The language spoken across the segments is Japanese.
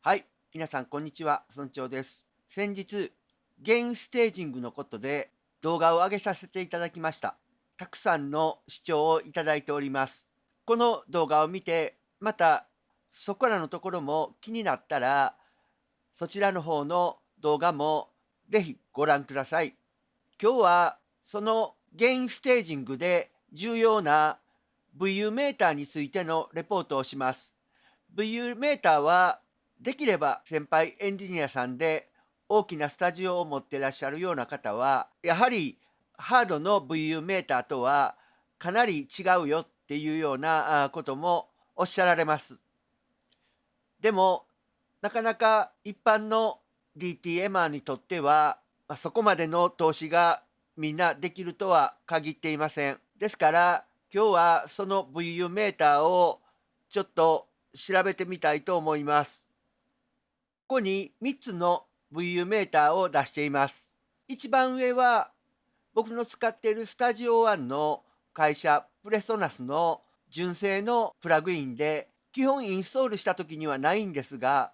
はい、皆さんこんにちは、村長です。先日、ゲインステージングのことで動画を上げさせていただきました。たくさんの視聴をいただいております。この動画を見て、またそこらのところも気になったら、そちらの方の動画もぜひご覧ください。今日はそのゲインステージングで重要な VU メーターについてのレポートをします。VU メーターはできれば先輩エンジニアさんで大きなスタジオを持ってらっしゃるような方はやはりハードの VU メーターとはかなり違うよっていうようなこともおっしゃられます。でもなかなか一般の DTMR にとってはそこまでの投資がみんなできるとは限っていません。ですから今日はその VU メーターをちょっと調べてみたいと思います。ここに3つの VU メーターを出しています。一番上は僕の使っているスタジオ1の会社プレソナスの純正のプラグインで基本インストールした時にはないんですが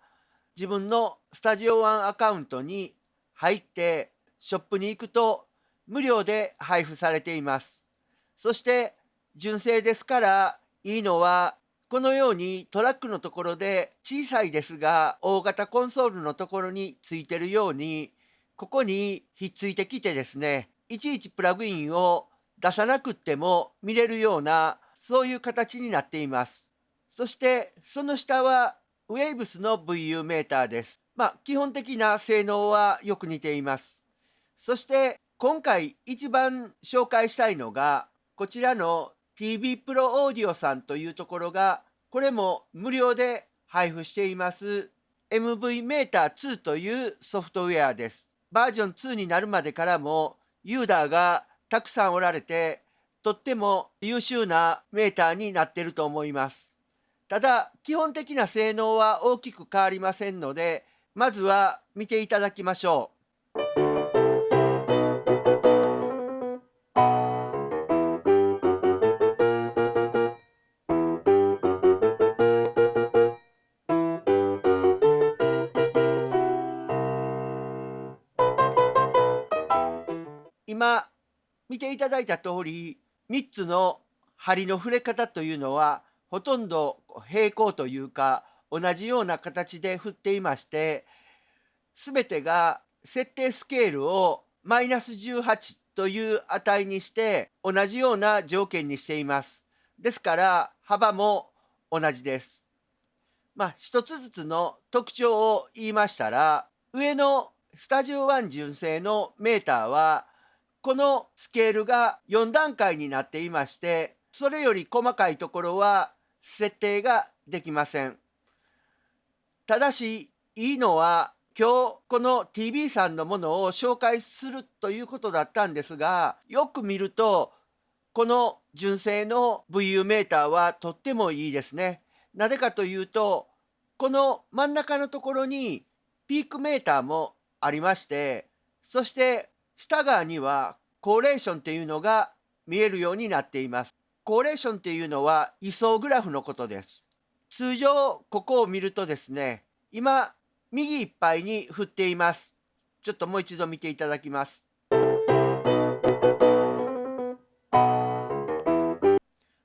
自分のスタジオ1アカウントに入ってショップに行くと無料で配布されています。そして純正ですからいいのはこのようにトラックのところで小さいですが大型コンソールのところについてるようにここにひっついてきてですねいちいちプラグインを出さなくっても見れるようなそういう形になっています。そしてその下はウェイブスの VU メーターです。まあ基本的な性能はよく似ています。そして今回一番紹介したいのがこちらの TV プロオーディオさんというところがこれも無料で配布しています MV メーター2というソフトウェアです。バージョン2になるまでからもユーザーがたくさんおられてとっても優秀なメーターになっていると思います。ただ基本的な性能は大きく変わりませんのでまずは見ていただきましょう。ただいた通り3つの針の触れ方というのはほとんど平行というか同じような形で振っていまして全てが設定スケールをマイナス18という値にして同じような条件にしています。ですから幅も同じです。まあ一つずつの特徴を言いましたら上のスタジオ1純正のメーターはこのスケールが4段階になっていましてそれより細かいところは設定ができません。ただしいいのは今日この TV さんのものを紹介するということだったんですがよく見るとこの純正の VU メーターはとってもいいですね。なぜかというとこの真ん中のところにピークメーターもありましてそして下側にはコーレーションっていうのが見えるようになっています。コーレーションっていうのは位相グラフのことです。通常ここを見るとですね、今右いっぱいに振っています。ちょっともう一度見ていただきます。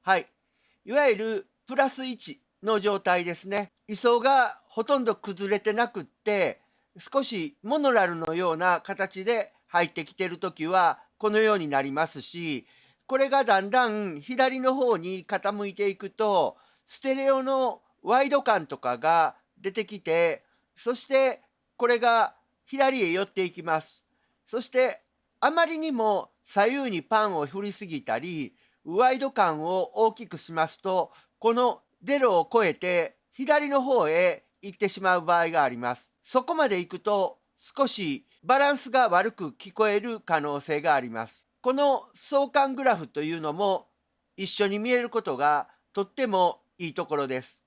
はい。いわゆるプラス1の状態ですね。位相がほとんど崩れてなくって少しモノラルのような形で入ってきてる時はこのようになりますしこれがだんだん左の方に傾いていくとステレオのワイド感とかが出てきてそしてこれが左へ寄っていきます。そしてあまりにも左右にパンを振りすぎたりワイド感を大きくしますとこのゼロを超えて左の方へ行ってしまう場合があります。そこまで行くと少しバランスが悪く聞こえる可能性があります。この相関グラフというのも一緒に見えることがとってもいいところです。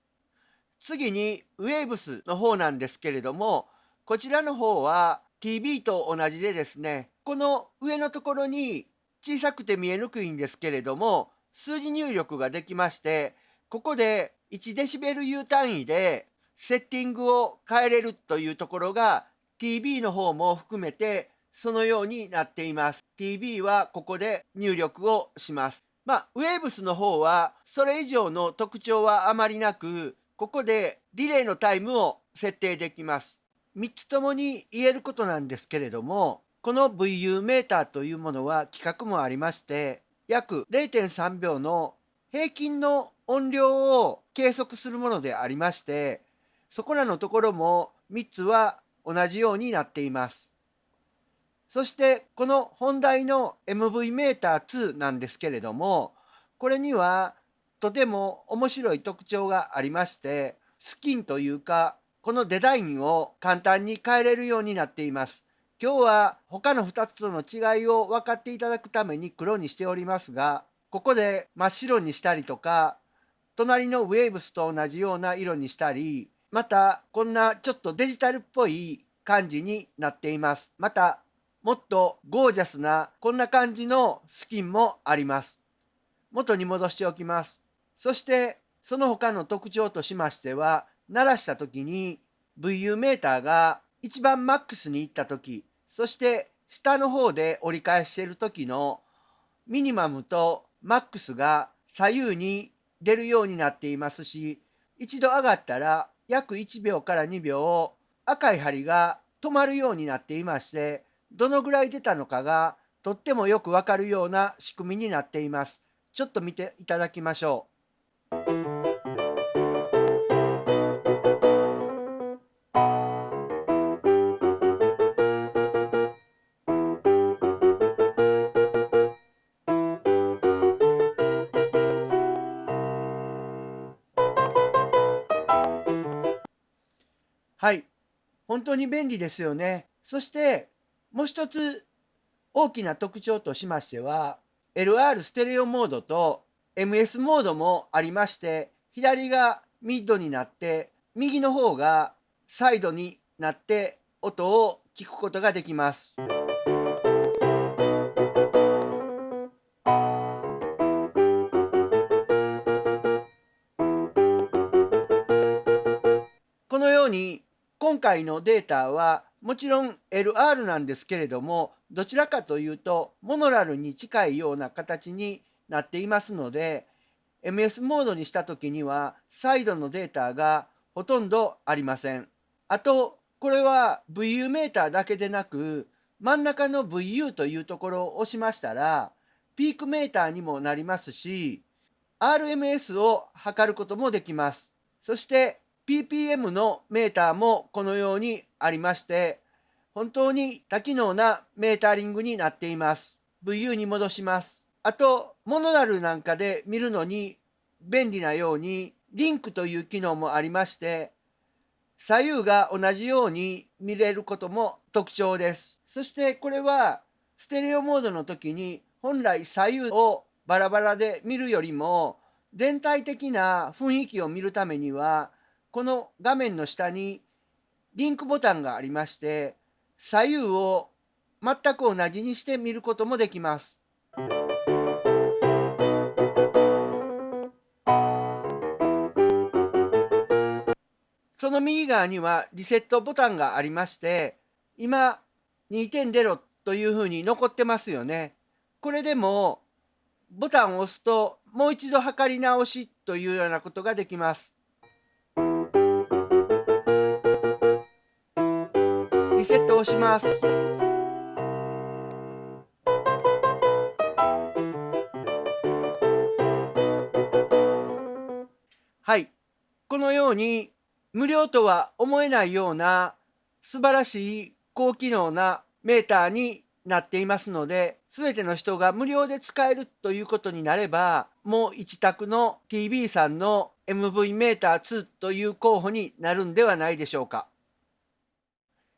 次にウェーブスの方なんですけれどもこちらの方は TV と同じでですねこの上のところに小さくて見えにくいんですけれども数字入力ができましてここで 1dBu 単位でセッティングを変えれるというところが TB の方も含めてそのようになっています。TB はここで入力をします。まあ、ウェーブスの方はそれ以上の特徴はあまりなく、ここでディレイのタイムを設定できます。3つともに言えることなんですけれども、この VU メーターというものは規格もありまして、約0.3秒の平均の音量を計測するものでありまして、そこらのところも3つは同じようになっています。そしてこの本題の MV メーター2なんですけれども、これにはとても面白い特徴がありまして、スキンというか、このデザインを簡単に変えれるようになっています。今日は他の2つとの違いを分かっていただくために黒にしておりますが、ここで真っ白にしたりとか、隣のウェーブスと同じような色にしたり、またこんなちょっとデジタルっぽい感じになっています。またもっとゴージャスなこんな感じのスキンもあります。元に戻しておきます。そしてその他の特徴としましては鳴らした時に VU メーターが一番マックスに行った時そして下の方で折り返している時のミニマムとマックスが左右に出るようになっていますし一度上がったら約1秒から2秒赤い針が止まるようになっていましてどのぐらい出たのかがとってもよくわかるような仕組みになっています。ちょっと見ていただきましょう。本当に便利ですよね。そして、もう一つ大きな特徴としましては、LR ステレオモードと MS モードもありまして、左がミッドになって、右の方がサイドになって音を聞くことができます。今回のデータはもちろん LR なんですけれどもどちらかというとモノラルに近いような形になっていますので MS モードにした時にはサイドのデータがほとんどありません。あとこれは VU メーターだけでなく真ん中の VU というところを押しましたらピークメーターにもなりますし RMS を測ることもできます。そして ppm のメーターもこのようにありまして、本当に多機能なメータリングになっています。VU に戻します。あと、モノラルなんかで見るのに便利なように、リンクという機能もありまして、左右が同じように見れることも特徴です。そしてこれはステレオモードの時に本来左右をバラバラで見るよりも全体的な雰囲気を見るためにはこの画面の下にリンクボタンがありまして左右を全く同じにして見ることもできます。その右側にはリセットボタンがありまして今2.0というふうに残ってますよね。これでもボタンを押すともう一度測り直しというようなことができます。します。はい。このように無料とは思えないような素晴らしい高機能なメーターになっていますので、すべての人が無料で使えるということになれば、もう一択の TB さんの MV メーター2という候補になるんではないでしょうか。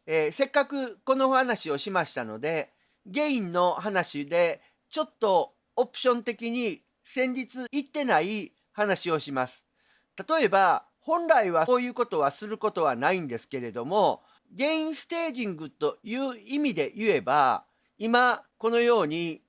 えー、せっかくこの話をしましたので、ゲインの話でちょっとオプション的に先日言ってない話をします。例えば、本来はこういうことはすることはないんですけれども、ゲインステージングという意味で言えば、今このように、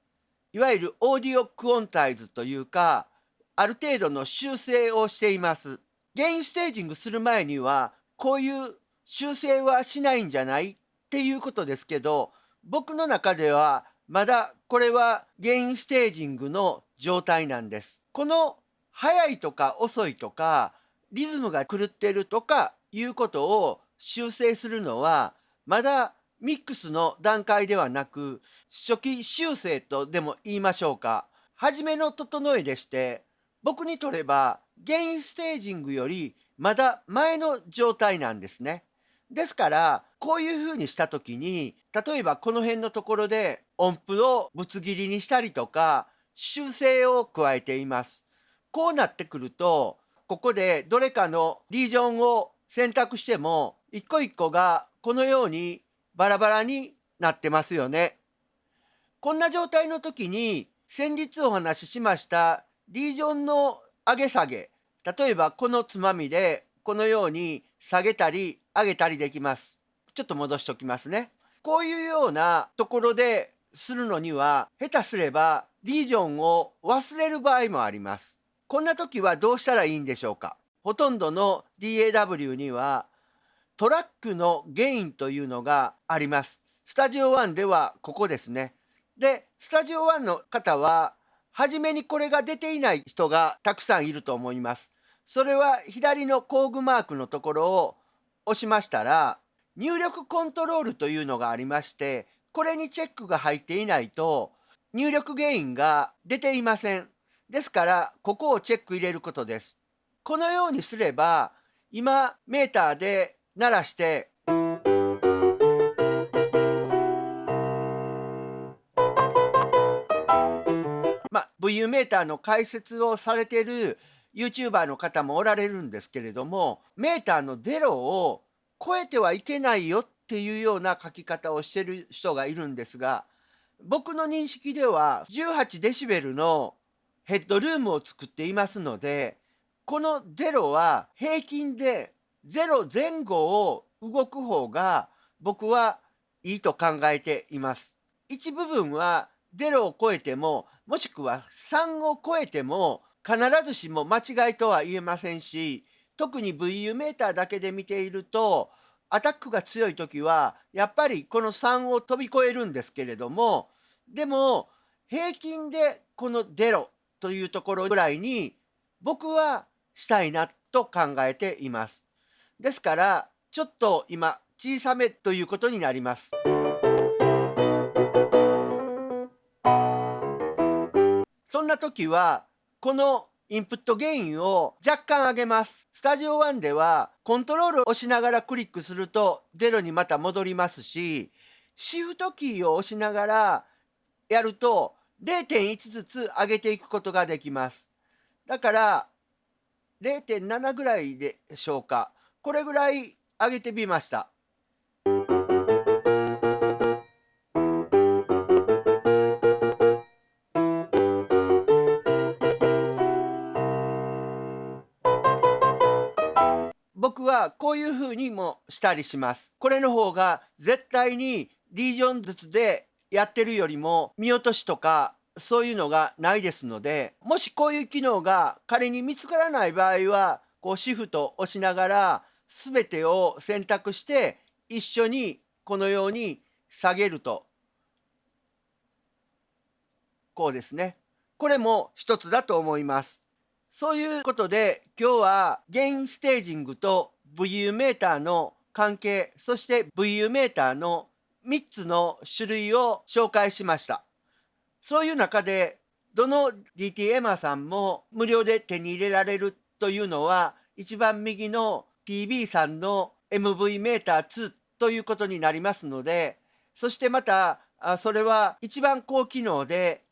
いわゆるオーディオクオンタイズというか、ある程度の修正をしています。ゲインステージングする前にはこういう修正はしないんじゃない？っていうことですけど僕の中ではまだこれはゲインステージングの状態なんです。この速いとか遅いとかリズムが狂ってるとかいうことを修正するのはまだミックスの段階ではなく初期修正とでも言いましょうか初めの整えでして僕にとればゲインステージングよりまだ前の状態なんですね。ですからこういうふうにした時に例えばこの辺のところで音符をぶつ切りにしたりとか修正を加えています。こうなってくるとここでどれかのリージョンを選択しても一個一個がこのようにバラバラになってますよね。こんな状態の時に先日お話ししましたリージョンの上げ下げ例えばこのつまみでこのように下げたり上げたりできます。ちょっと戻しておきますね。こういうようなところでするのには下手すればリージョンを忘れる場合もあります。こんな時はどうしたらいいんでしょうかほとんどの DAW にはトラックのゲインというのがあります。スタジオ1ではここですね。で、スタジオ1の方は初めにこれが出ていない人がたくさんいると思います。それは左の工具マークのところを押しましたら入力コントロールというのがありましてこれにチェックが入っていないと入力原因が出ていません。ですからここをチェック入れることです。このようにすれば今メーターで鳴らしてまあ VU メーターの解説をされている YouTuber の方もおられるんですけれどもメーターのゼロを超えてはいけないよっていうような書き方をしてる人がいるんですが僕の認識では18デシベルのヘッドルームを作っていますのでこのゼロは平均で0前後を動く方が僕はいいと考えています。一部分は0を超えてももしくは3を超えても必ずしも間違いとは言えませんし特に VU メーターだけで見ているとアタックが強い時はやっぱりこの3を飛び越えるんですけれどもでも平均でこの0というところぐらいに僕はしたいなと考えています。ですからちょっと今小さめということになります。そんな時はこのインプットゲインを若干上げます。スタジオ1ではコントロールを押しながらクリックすると0にまた戻りますし、シフトキーを押しながらやると0.1ずつ上げていくことができます。だから0.7ぐらいでしょうか。これぐらい上げてみました。はこういうふうにもしたりします。これの方が絶対にリージョンずつでやってるよりも見落としとかそういうのがないですのでもしこういう機能が仮に見つからない場合はこうシフト押しながら全てを選択して一緒にこのように下げると。こうですね。これも一つだと思います。そういうことで今日はゲインステージングと VU メーターの関係そして VU メーターの3つの種類を紹介しました。そういう中でどの DTM さんも無料で手に入れられるというのは一番右の TB さんの MV メーター2ということになりますのでそしてまたそれは一番高機能で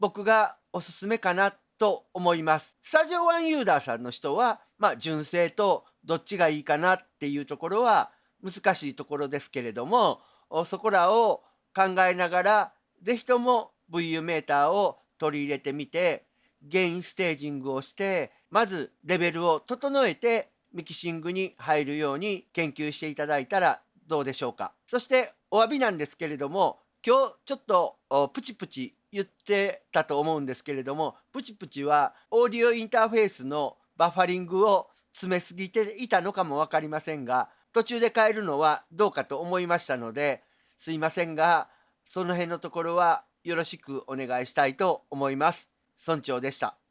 僕がおすすめかなと思います。スタジオワンユーザーさんの人は、まあ、純正とどっちがいいかなっていうところは難しいところですけれども、そこらを考えながら、是非とも VU メーターを取り入れてみて、ゲインステージングをして、まずレベルを整えてミキシングに入るように研究していただいたらどうでしょうか。そしてお詫びなんですけれども、今日ちょっとプチプチ言ってたと思うんですけれどもプチプチはオーディオインターフェースのバッファリングを詰めすぎていたのかも分かりませんが途中で変えるのはどうかと思いましたのですいませんがその辺のところはよろしくお願いしたいと思います。村長でした。